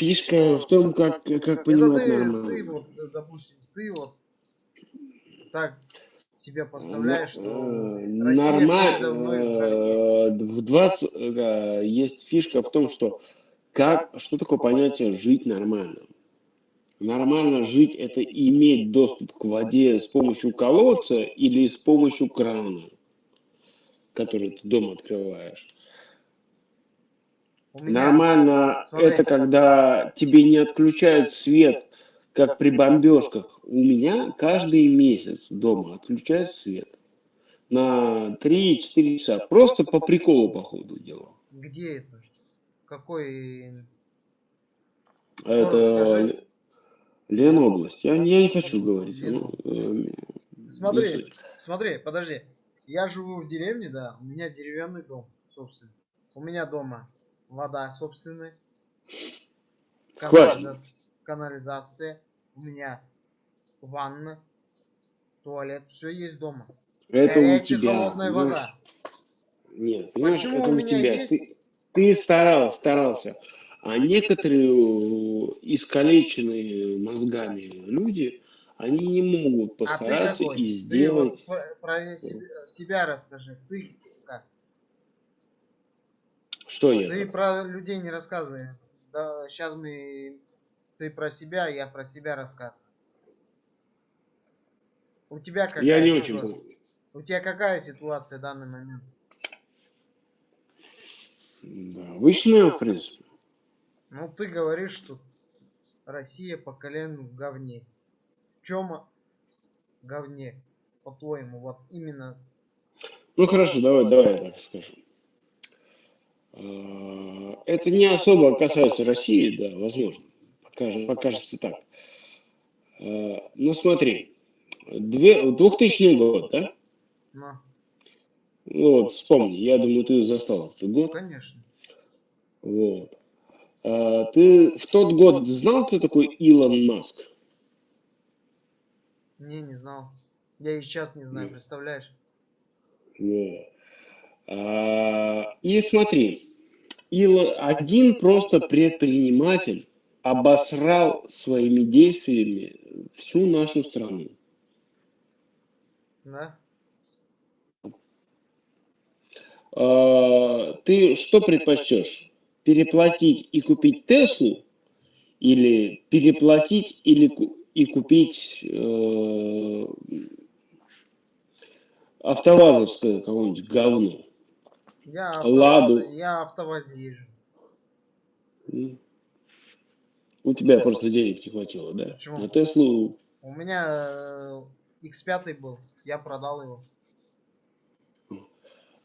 фишка в том, как, как понимать ты, нормально. ты вот, э, допустим, ты вот так себя поставляешь, что Россия Нормально. В 20 э, есть фишка в том, что как, что такое понятие жить нормально? Нормально жить это иметь доступ к воде с помощью колодца или с помощью крана, который ты дома открываешь. Меня, Нормально смотри. это когда тебе не отключают свет, как при бомбежках. У меня каждый месяц дома отключают свет на 3-4 часа. Просто по приколу, по ходу дела. где это? Какой? Это скажи. Ленобласть. Я, я не хочу говорить. Ну, э, Смотри, смотри, подожди. Я живу в деревне, да, у меня деревянный дом, собственно. У меня дома вода собственная, канализа- канализация, у меня ванна, туалет, все есть дома. Это у Горячая тебя. холодная вода. Нет, понимаешь, Почему это у у тебя. есть? Ты, ты старался, старался. А некоторые э, искалеченные мозгами люди, они не могут А ты постараться какой? и Ты сделать. вот про, себя, расскажи. Ты? Что я? Ты про людей не рассказывай. Да, сейчас мы... Ты про себя, я про себя рассказываю. У тебя какая Я не очень понял. У тебя какая ситуация в данный момент? Да, обычная, в принципе. Ну, ты говоришь, что Россия по колено в говне. В чем говне, по-твоему, вот именно? Ну хорошо, давай, давай я так скажу. А, Это не особо касается России, да, возможно. Покажется, покажется так. А, Ну смотри, две, 2000 год, да? Ну, вот, вспомни, я думаю, ты застал этот год. конечно. Вот. А, Ты в тот год знал, кто такой Илон Маск? Не, не знал. Я и сейчас не знаю, представляешь? Вот. И смотри, Илон, один просто предприниматель обосрал своими действиями всю нашу страну. Да? А, Ты что предпочтешь? Переплатить и купить Теслу или переплатить или и купить э, автовазовское какое-нибудь говно? Я, Ладу. автоваз, я автоваз езжу. М. У тебя просто денег не хватило, да? Почему? На Теслу У меня э, X5 был, я продал его.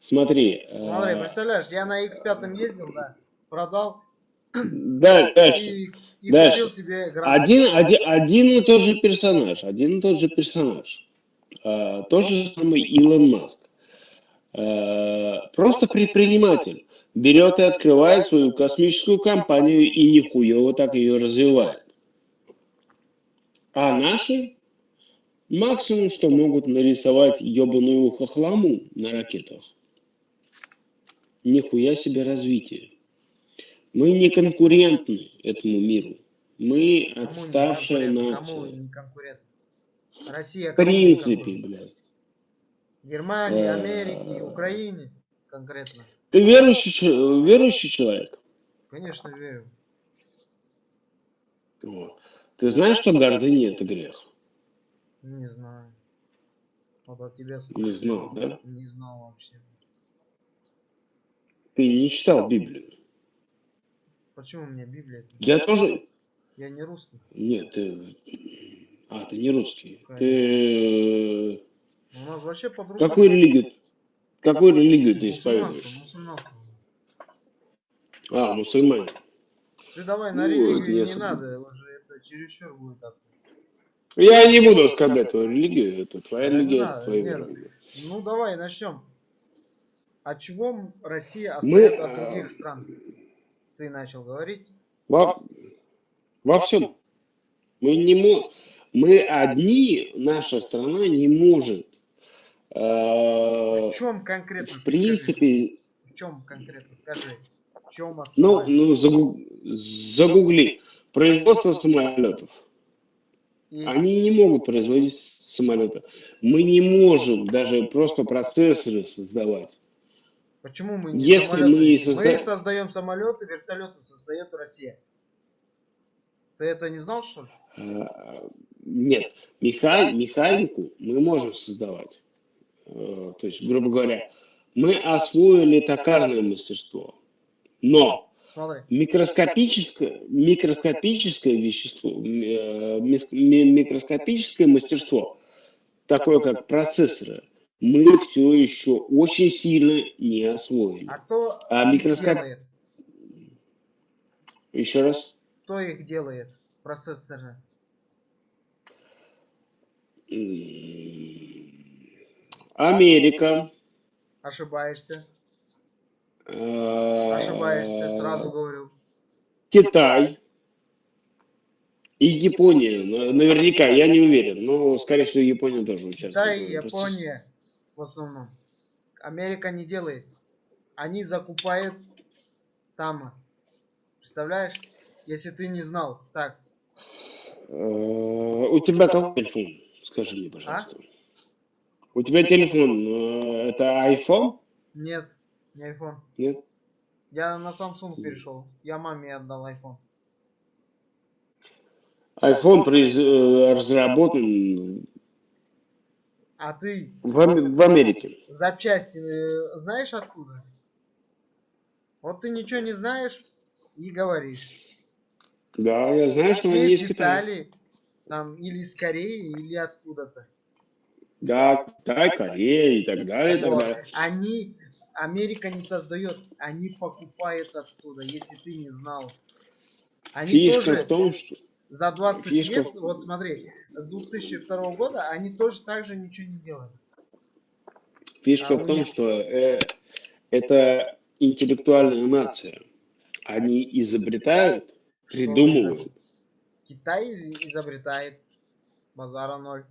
Смотри, Смотри, э, представляешь, я на X5 ездил, да, продал да, дальше. и, и Дальше. купил себе гранат. Один, один, один и тот же персонаж, один и тот же персонаж. А, тот же самый Илон Маск. А, просто предприниматель. Берет и открывает свою космическую компанию и нихуево так ее развивает. А наши максимум, что могут нарисовать ебаную хохламу на ракетах. Нихуя себе развитие. Мы не конкурентны этому миру. Мы отставшая? Кому нация. не? Россия В принципе, блядь. Германии, Э, Америке, Украине конкретно. Ты верующий, верующий человек? Конечно, верю. Вот. Ты знаешь, что гордыня это грех? Не знаю. Вот от тебя Не слушаю. знал, да? Не знал вообще. Ты не читал Библию. Почему у меня Библия? Я тоже... Я не русский. Нет, ты... А, ты не русский. Ты... У нас вообще по-другому. Какую религию... Какую религию ты исповедуешь? мусульманство. А, мусульмане. Ты давай на Ну, религию я не надо, уже это чересчур будет. Я не буду оскорблять твою религию. Это твоя религия, это твоя религия. Ну давай начнем. От чего Россия отстает от э, других стран? Ты начал говорить. Во, во всем. Мы не мо... Мы одни, наша страна не может. Э, В чем конкретно? в принципе, В чем конкретно? Скажи. В чем ну, ну загу- загугли. производство самолетов. И Они не могут производить самолеты. Мы не можем даже просто процессоры создавать. почему мы не Если самолеты? мы Мы созда- создаем самолеты, вертолеты создает Россия. Ты это не знал, что ли? А, Нет, меха- механику мы можем создавать. Э, То есть, грубо говоря, мы освоили токарное мастерство. Но микроскопическое, микроскопическое вещество, э, микроскопическое мастерство, такое как процессоры, мы все еще очень сильно не освоили. А кто А микроскоп- делает? Еще раз. Кто их делает? Процессоры. Америка. Ошибаешься. э, Ошибаешься, сразу говорю. Китай и Япония. На- Наверняка, я не уверен, но, скорее всего, Япония тоже участвует. Китай и. Япония в основном. Америка не делает. Они закупают там. Представляешь? Если ты не знал. Так, Э, У тебя какой телефон? Скажи мне, пожалуйста. У тебя телефон, э, это iPhone? нет, не iPhone. Нет? Я на Samsung перешел. Я маме отдал iPhone. iPhone произ- э, разработан А ты в, Ам- в Америке. запчасти э, знаешь откуда? Вот ты ничего не знаешь и говоришь. Да, я знаю, что они Китае. детали там или из Кореи, или откуда-то. Да, Китай, Корея и так далее, и так далее. Они, Америка не создает, они покупают оттуда, если ты не знал. Они Фишка тоже в том, что... за 20 фишка лет, вот смотри, с 2002 года они тоже так же ничего не делали. Фишка А в том, них- что э, это интеллектуальная нация. Они изобретают, придумывают. Китай из- изобретает базара ноль.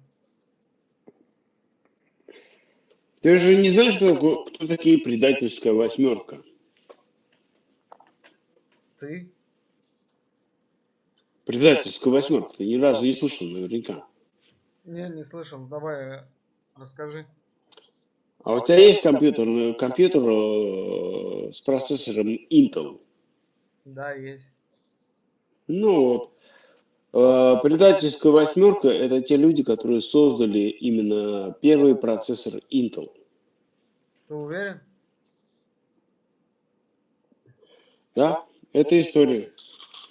Ты же не знаешь, кто, кто такие предательская восьмерка? Ты? Предательская восьмерка. Ты ни разу не слышал наверняка. Не, не слышал. Давай э, расскажи. А у тебя есть компьютер, э, компьютер э, с процессором Intel? Да, есть. Ну вот. Э, Предательская восьмерка – это те люди, которые создали именно первый процессор Intel. Ты уверен? Да, это история.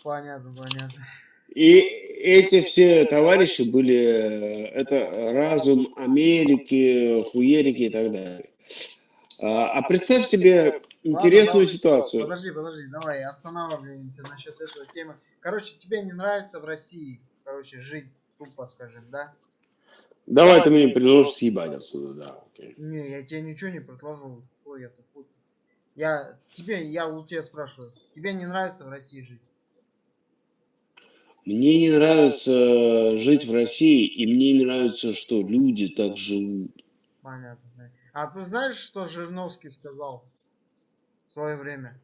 Понятно, понятно. И эти все товарищи были, э, это разум Америки, хуерики и так далее. А а представь себе интересную ладно. ситуацию. Подожди, подожди, давай останавливаемся насчет этой темы. Короче, тебе не нравится в России, короче, жить, тупо скажем, да? Давай ты мне предложишь съебать отсюда, да. окей. Не, я тебе ничего не предложу. Ой, я тут. Я тебе, я у тебя спрашиваю. Тебе не нравится в России жить? Мне не нравится жить в России, и мне не нравится, что люди так живут. Понятно. А ты знаешь, что Жириновский сказал свое время?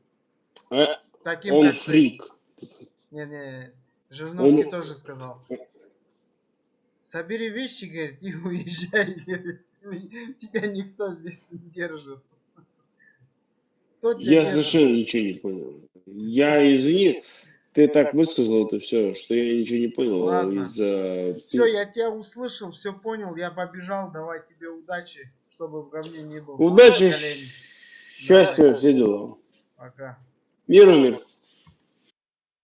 Э, Таким Он как ты. фрик. Не, не, Жириновский Он- тоже сказал. Собери вещи, говорит, и уезжай. Тебя никто здесь не держит. Кто тебя Я совершенно ничего не понял. Я, извини, ты так высказал это все, что я ничего не понял Ладно. из-за... Все, я тебя услышал, все понял, я побежал, давай тебе удачи, чтобы в говне не был. Удачи. Счастья, все дела. Пока. Миру мир.